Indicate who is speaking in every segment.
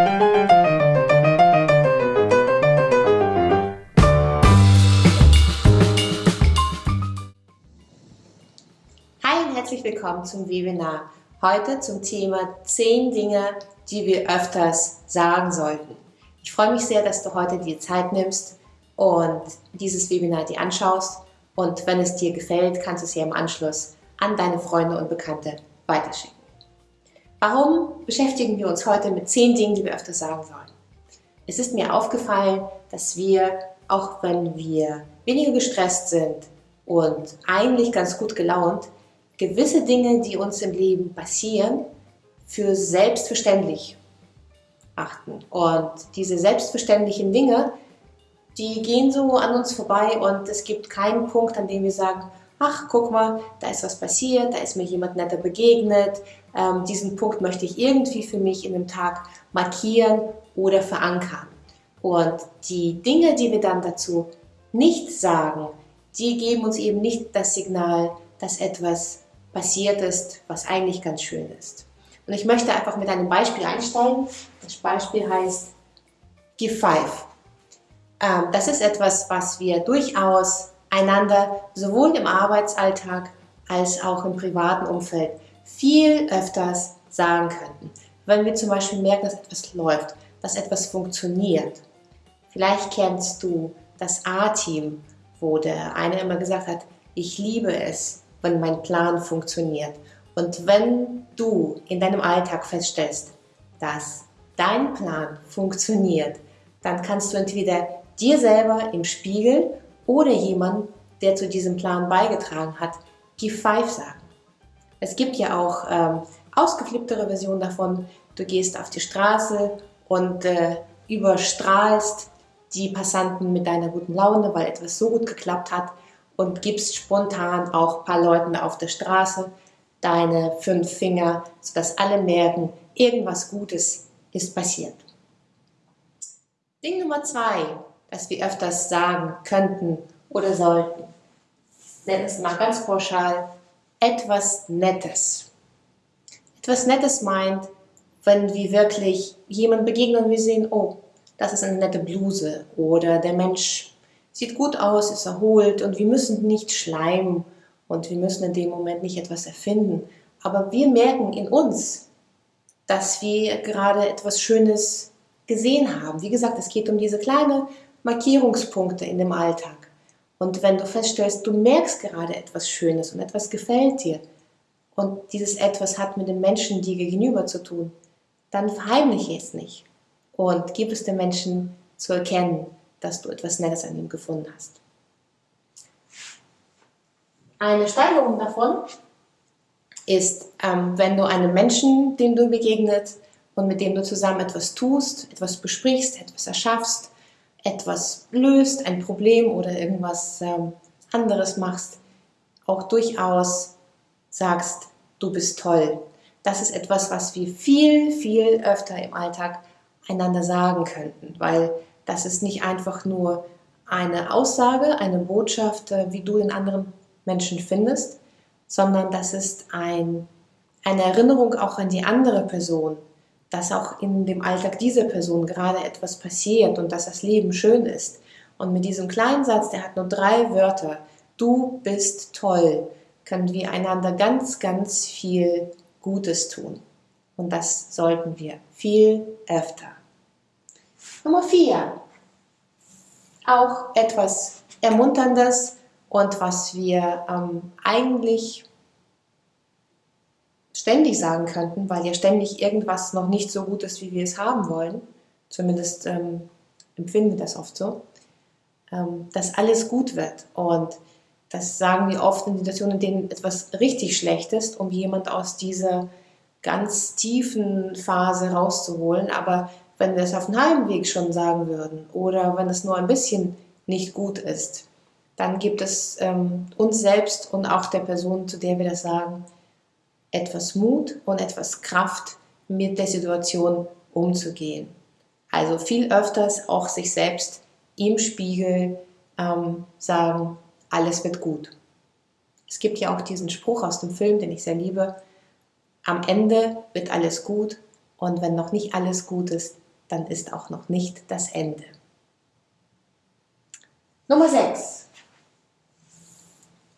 Speaker 1: Hi und herzlich willkommen zum Webinar. Heute zum Thema 10 Dinge, die wir öfters sagen sollten. Ich freue mich sehr, dass du heute die Zeit nimmst und dieses Webinar dir anschaust. Und wenn es dir gefällt, kannst du es ja im Anschluss an deine Freunde und Bekannte weiterschicken. Warum beschäftigen wir uns heute mit 10 Dingen, die wir öfters sagen sollen? Es ist mir aufgefallen, dass wir, auch wenn wir weniger gestresst sind und eigentlich ganz gut gelaunt, gewisse Dinge, die uns im Leben passieren, für selbstverständlich achten. Und diese selbstverständlichen Dinge, die gehen so an uns vorbei und es gibt keinen Punkt, an dem wir sagen, ach, guck mal, da ist was passiert, da ist mir jemand netter begegnet, ähm, diesen Punkt möchte ich irgendwie für mich in dem Tag markieren oder verankern. Und die Dinge, die wir dann dazu nicht sagen, die geben uns eben nicht das Signal, dass etwas passiert ist, was eigentlich ganz schön ist. Und ich möchte einfach mit einem Beispiel einsteigen. Das Beispiel heißt Give Five. Ähm, das ist etwas, was wir durchaus einander sowohl im Arbeitsalltag als auch im privaten Umfeld viel öfters sagen könnten. Wenn wir zum Beispiel merken, dass etwas läuft, dass etwas funktioniert. Vielleicht kennst du das A-Team, wo der eine immer gesagt hat, ich liebe es, wenn mein Plan funktioniert. Und wenn du in deinem Alltag feststellst, dass dein Plan funktioniert, dann kannst du entweder dir selber im Spiegel oder jemand, der zu diesem Plan beigetragen hat, Give Five sagen. Es gibt ja auch ähm, ausgeflipptere Versionen davon. Du gehst auf die Straße und äh, überstrahlst die Passanten mit deiner guten Laune, weil etwas so gut geklappt hat und gibst spontan auch ein paar Leuten auf der Straße deine fünf Finger, sodass alle merken, irgendwas Gutes ist passiert. Ding Nummer zwei, das wir öfters sagen könnten oder sollten, nennen es mal ganz pauschal, etwas Nettes. Etwas Nettes meint, wenn wir wirklich jemand begegnen und wir sehen, oh, das ist eine nette Bluse oder der Mensch sieht gut aus, ist erholt und wir müssen nicht schleimen und wir müssen in dem Moment nicht etwas erfinden. Aber wir merken in uns, dass wir gerade etwas Schönes gesehen haben. Wie gesagt, es geht um diese kleinen Markierungspunkte in dem Alltag. Und wenn du feststellst, du merkst gerade etwas Schönes und etwas gefällt dir und dieses etwas hat mit dem Menschen dir gegenüber zu tun, dann verheimliche es nicht und gib es dem Menschen zu erkennen, dass du etwas Nettes an ihm gefunden hast. Eine Steigerung davon ist, ähm, wenn du einem Menschen, dem du begegnet und mit dem du zusammen etwas tust, etwas besprichst, etwas erschaffst, etwas löst, ein Problem oder irgendwas ähm, anderes machst, auch durchaus sagst, du bist toll. Das ist etwas, was wir viel, viel öfter im Alltag einander sagen könnten, weil das ist nicht einfach nur eine Aussage, eine Botschaft, äh, wie du den anderen Menschen findest, sondern das ist ein, eine Erinnerung auch an die andere Person, dass auch in dem Alltag dieser Person gerade etwas passiert und dass das Leben schön ist. Und mit diesem kleinen Satz, der hat nur drei Wörter, du bist toll, können wir einander ganz, ganz viel Gutes tun. Und das sollten wir viel öfter. Nummer vier. Auch etwas Ermunterndes und was wir ähm, eigentlich ständig sagen könnten, weil ja ständig irgendwas noch nicht so gut ist, wie wir es haben wollen, zumindest ähm, empfinden wir das oft so, ähm, dass alles gut wird. Und das sagen wir oft in Situationen, in denen etwas richtig schlecht ist, um jemand aus dieser ganz tiefen Phase rauszuholen. Aber wenn wir es auf dem Heimweg schon sagen würden oder wenn es nur ein bisschen nicht gut ist, dann gibt es ähm, uns selbst und auch der Person, zu der wir das sagen, etwas Mut und etwas Kraft, mit der Situation umzugehen. Also viel öfters auch sich selbst im Spiegel ähm, sagen, alles wird gut. Es gibt ja auch diesen Spruch aus dem Film, den ich sehr liebe, am Ende wird alles gut und wenn noch nicht alles gut ist, dann ist auch noch nicht das Ende. Nummer 6.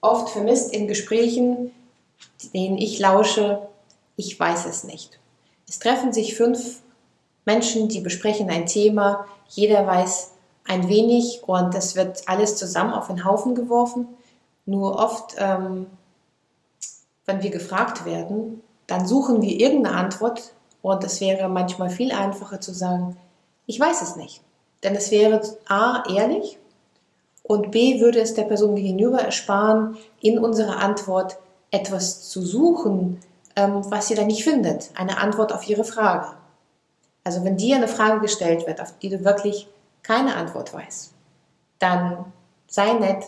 Speaker 1: Oft vermisst in Gesprächen, denen ich lausche, ich weiß es nicht. Es treffen sich fünf Menschen, die besprechen ein Thema, jeder weiß ein wenig und es wird alles zusammen auf den Haufen geworfen. Nur oft, ähm, wenn wir gefragt werden, dann suchen wir irgendeine Antwort und es wäre manchmal viel einfacher zu sagen, ich weiß es nicht. Denn es wäre A, ehrlich und B, würde es der Person gegenüber ersparen, in unserer Antwort etwas zu suchen, ähm, was sie dann nicht findet. Eine Antwort auf ihre Frage. Also wenn dir eine Frage gestellt wird, auf die du wirklich keine Antwort weißt, dann sei nett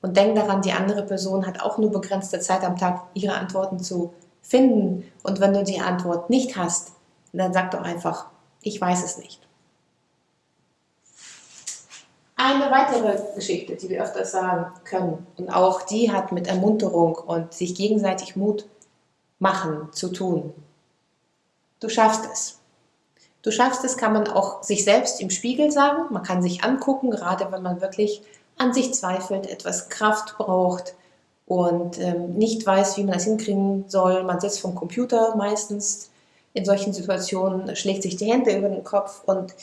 Speaker 1: und denk daran, die andere Person hat auch nur begrenzte Zeit am Tag, ihre Antworten zu finden. Und wenn du die Antwort nicht hast, dann sag doch einfach, ich weiß es nicht. Eine weitere Geschichte, die wir öfters sagen können, und auch die hat mit Ermunterung und sich gegenseitig Mut machen zu tun. Du schaffst es. Du schaffst es, kann man auch sich selbst im Spiegel sagen. Man kann sich angucken, gerade wenn man wirklich an sich zweifelt, etwas Kraft braucht und ähm, nicht weiß, wie man das hinkriegen soll. Man sitzt vom Computer meistens in solchen Situationen, schlägt sich die Hände über den Kopf und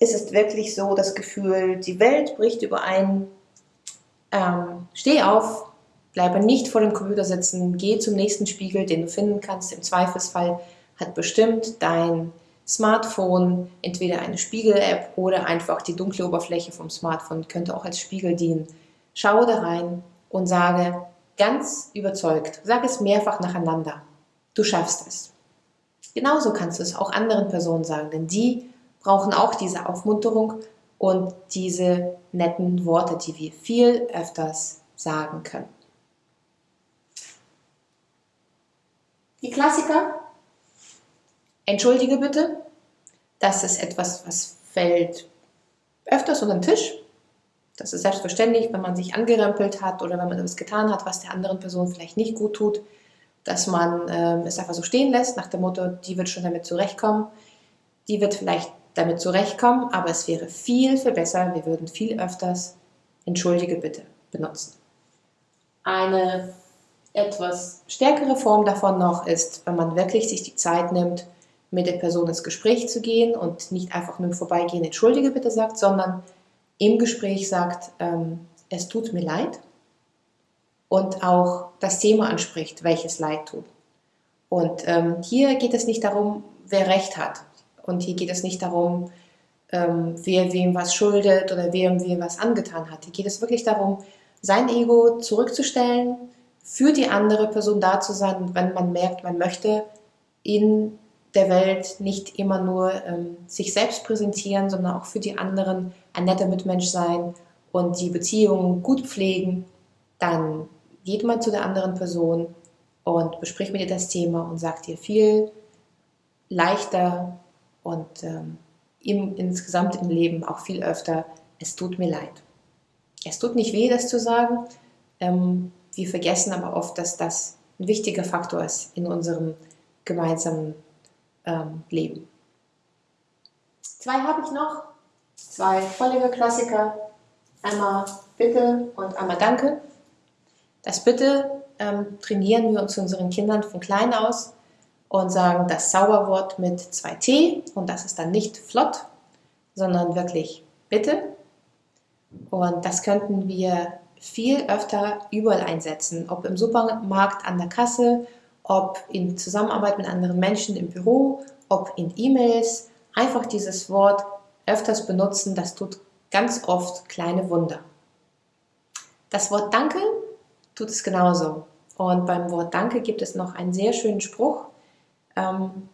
Speaker 1: ist es wirklich so das Gefühl, die Welt bricht überein. Ähm, steh auf, bleibe nicht vor dem Computer sitzen, geh zum nächsten Spiegel, den du finden kannst. Im Zweifelsfall hat bestimmt dein Smartphone entweder eine Spiegel-App oder einfach die dunkle Oberfläche vom Smartphone könnte auch als Spiegel dienen. Schaue da rein und sage ganz überzeugt, sage es mehrfach nacheinander, du schaffst es. Genauso kannst du es auch anderen Personen sagen, denn die brauchen auch diese Aufmunterung und diese netten Worte, die wir viel öfters sagen können. Die Klassiker. Entschuldige bitte. Das ist etwas, was fällt öfters unter den Tisch. Das ist selbstverständlich, wenn man sich angerempelt hat oder wenn man etwas getan hat, was der anderen Person vielleicht nicht gut tut dass man äh, es einfach so stehen lässt, nach dem Motto, die wird schon damit zurechtkommen, die wird vielleicht damit zurechtkommen, aber es wäre viel, viel besser, wir würden viel öfters Entschuldige bitte benutzen. Eine etwas stärkere Form davon noch ist, wenn man wirklich sich die Zeit nimmt, mit der Person ins Gespräch zu gehen und nicht einfach nur vorbeigehen, Entschuldige bitte sagt, sondern im Gespräch sagt, ähm, es tut mir leid und auch das Thema anspricht, welches Leid tut. Und ähm, hier geht es nicht darum, wer Recht hat. Und hier geht es nicht darum, ähm, wer wem was schuldet oder wer wem was angetan hat. Hier geht es wirklich darum, sein Ego zurückzustellen, für die andere Person da zu sein, wenn man merkt, man möchte in der Welt nicht immer nur ähm, sich selbst präsentieren, sondern auch für die anderen ein netter Mitmensch sein und die Beziehungen gut pflegen, dann geht mal zu der anderen Person und bespricht mit ihr das Thema und sagt ihr viel leichter und ähm, im, insgesamt im Leben auch viel öfter, es tut mir leid. Es tut nicht weh, das zu sagen. Ähm, wir vergessen aber oft, dass das ein wichtiger Faktor ist in unserem gemeinsamen ähm, Leben. Zwei habe ich noch, zwei völlige Klassiker. Einmal Bitte und einmal Danke. Das Bitte ähm, trainieren wir uns unseren Kindern von klein aus und sagen das Zauberwort mit zwei T und das ist dann nicht flott, sondern wirklich Bitte. Und das könnten wir viel öfter überall einsetzen, ob im Supermarkt an der Kasse, ob in Zusammenarbeit mit anderen Menschen im Büro, ob in E-Mails. Einfach dieses Wort öfters benutzen, das tut ganz oft kleine Wunder. Das Wort Danke tut es genauso. Und beim Wort Danke gibt es noch einen sehr schönen Spruch, ähm,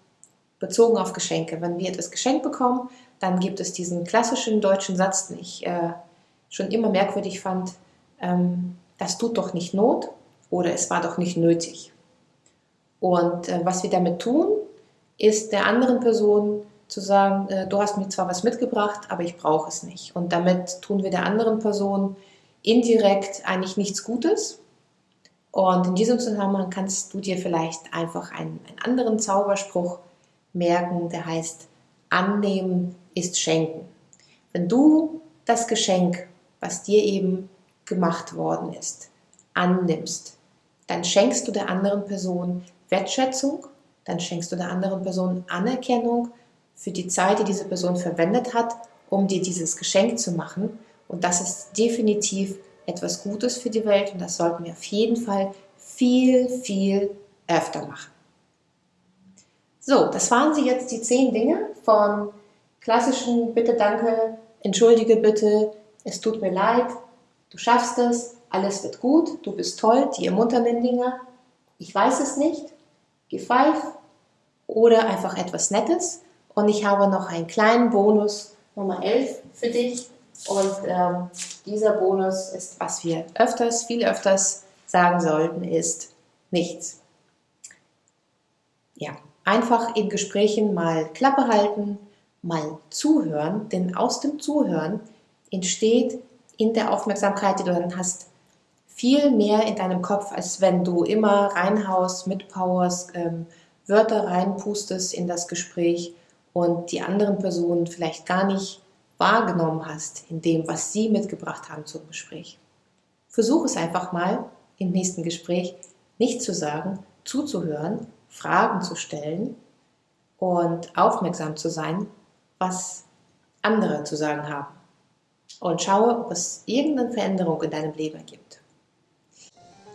Speaker 1: bezogen auf Geschenke. Wenn wir etwas geschenkt bekommen, dann gibt es diesen klassischen deutschen Satz, den ich äh, schon immer merkwürdig fand, ähm, das tut doch nicht Not oder es war doch nicht nötig. Und äh, was wir damit tun, ist der anderen Person zu sagen, äh, du hast mir zwar was mitgebracht, aber ich brauche es nicht. Und damit tun wir der anderen Person indirekt eigentlich nichts Gutes, und in diesem Zusammenhang kannst du dir vielleicht einfach einen, einen anderen Zauberspruch merken, der heißt, annehmen ist Schenken. Wenn du das Geschenk, was dir eben gemacht worden ist, annimmst, dann schenkst du der anderen Person Wertschätzung, dann schenkst du der anderen Person Anerkennung für die Zeit, die diese Person verwendet hat, um dir dieses Geschenk zu machen. Und das ist definitiv etwas Gutes für die Welt und das sollten wir auf jeden Fall viel, viel öfter machen. So, das waren sie jetzt die zehn Dinge von klassischen Bitte, Danke, Entschuldige bitte, es tut mir leid, du schaffst es, alles wird gut, du bist toll, die ermunternden Dinge, ich weiß es nicht, geh pfeif oder einfach etwas Nettes. Und ich habe noch einen kleinen Bonus Nummer 11 für dich. Und ähm, dieser Bonus ist, was wir öfters, viel öfters sagen sollten, ist nichts. Ja, einfach in Gesprächen mal Klappe halten, mal zuhören, denn aus dem Zuhören entsteht in der Aufmerksamkeit, die du dann hast, viel mehr in deinem Kopf, als wenn du immer reinhaust, mitpowerst, ähm, Wörter reinpustest in das Gespräch und die anderen Personen vielleicht gar nicht wahrgenommen hast in dem, was sie mitgebracht haben zum Gespräch. Versuch es einfach mal im nächsten Gespräch nicht zu sagen, zuzuhören, Fragen zu stellen und aufmerksam zu sein, was andere zu sagen haben. Und schaue, ob es irgendeine Veränderung in deinem Leben gibt.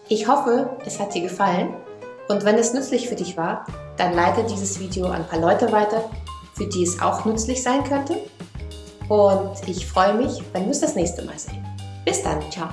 Speaker 1: Ich hoffe, es hat dir gefallen und wenn es nützlich für dich war, dann leite dieses Video an ein paar Leute weiter, für die es auch nützlich sein könnte. Und ich freue mich, wenn wir uns das nächste Mal sehen. Bis dann, ciao!